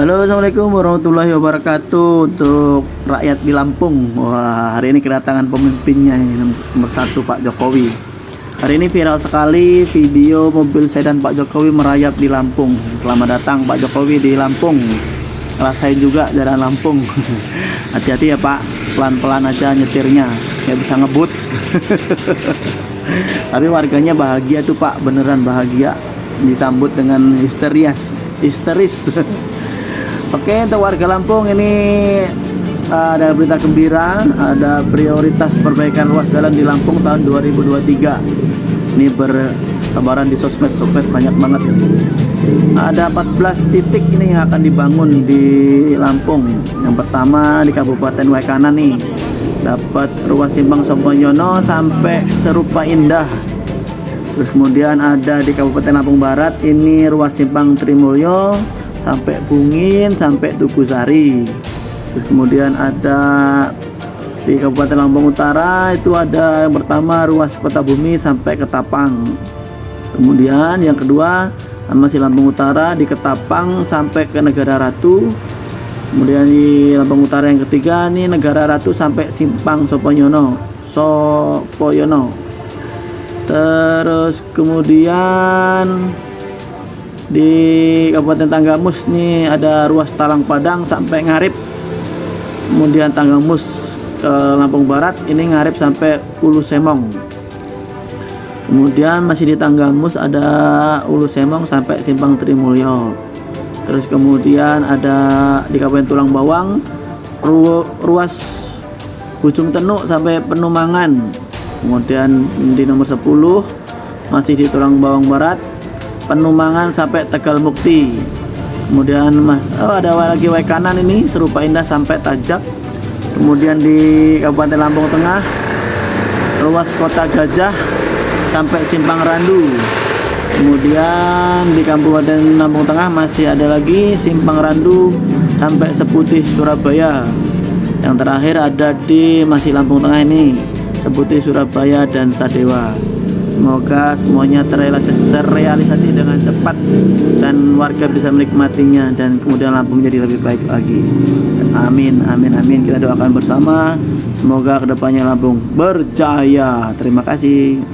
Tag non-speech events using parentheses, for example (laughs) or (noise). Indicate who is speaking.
Speaker 1: Halo Assalamualaikum warahmatullahi wabarakatuh Untuk rakyat di Lampung. Wah hari ini kedatangan pemimpinnya Nomor satu Pak Jokowi. Hari ini viral sekali video mobil sedan Pak Jokowi merayap di Lampung. Selamat datang Pak Jokowi di Lampung. Rasain juga jalan Lampung. (laughs) Hati-hati ya Pak. Pelan-pelan aja nyetirnya Nggak bisa ngebut. (laughs) Tapi warganya bahagia tuh Pak. Beneran bahagia. Disambut dengan histerias Histeris (laughs) Oke untuk warga Lampung ini uh, ada berita gembira ada prioritas perbaikan ruas jalan di Lampung tahun 2023 ini bertebaran di sosmed-sosmed banyak banget ini ada 14 titik ini yang akan dibangun di Lampung. Yang pertama di Kabupaten Waikanan nih. Dapat ruas simpang Soponyono sampai Serupa Indah. Terus kemudian ada di Kabupaten Lampung Barat ini ruas simpang Trimulyo sampai Bungin sampai Tugu Sari terus kemudian ada di Kabupaten Lampung Utara itu ada yang pertama ruas Kota Bumi sampai Ketapang kemudian yang kedua masih Lampung Utara di Ketapang sampai ke Negara Ratu. Kemudian di Lampung Utara yang ketiga ini Negara Ratu sampai Simpang Soponyono Sopoyono terus kemudian di Kabupaten Tanggamus nih ada ruas Talang Padang sampai Ngarip. Kemudian Tanggamus ke Lampung Barat ini Ngarip sampai Ulu Semong kemudian masih di Tanggamus ada Ulu Semong sampai Simpang Trimulyo. Terus kemudian ada di Kabupaten Tulang Bawang ru ruas Bujung Tenuk sampai Penumangan. Kemudian di nomor 10 masih di Tulang Bawang Barat Penumangan sampai Tegal Mukti. Kemudian mas oh ada lagi way kanan ini serupa indah sampai Tajak. Kemudian di Kabupaten Lampung Tengah ruas kota Gajah sampai Simpang Randu. Kemudian di Kabupaten Lampung Tengah masih ada lagi Simpang Randu sampai Seputih Surabaya. Yang terakhir ada di masih Lampung Tengah ini Seputih Surabaya dan Sadewa Semoga semuanya terrealisasi, terrealisasi dengan cepat dan warga bisa menikmatinya dan kemudian Lampung menjadi lebih baik lagi. Amin, amin, amin. Kita doakan bersama. Semoga ke depannya Lampung berjaya. Terima kasih.